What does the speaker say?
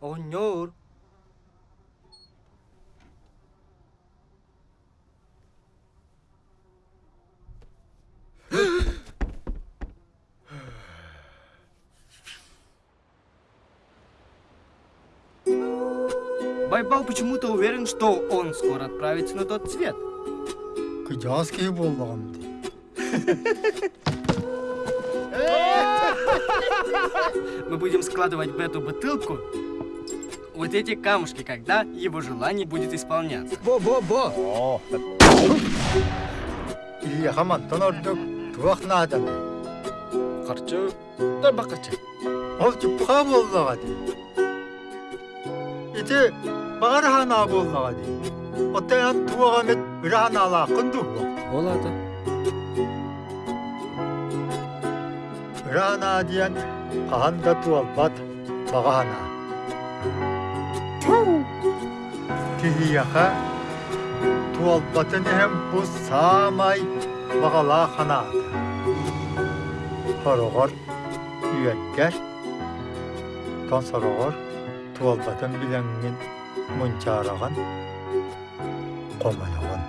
Оңнор. Байбал почему-то уверен, что он скоро отправится на тот свет. Болдығым де. Мы будем складывать в эту бутылку вот эти камушки, когда его желание будет исполняться. Бо-бо-бо. О. И хаман тонордук туақ надан. Қарчы, да бақырчы. Ол чупха болдыға де. Ите бағар хана болдыға де. Оттайан туаға мет үран ала құнду бол. Болады. кихи яха туалбатын бұз самай бағала хана хорогор үйәккәр тон сорогор туалбатын биләңин мунчараган команаган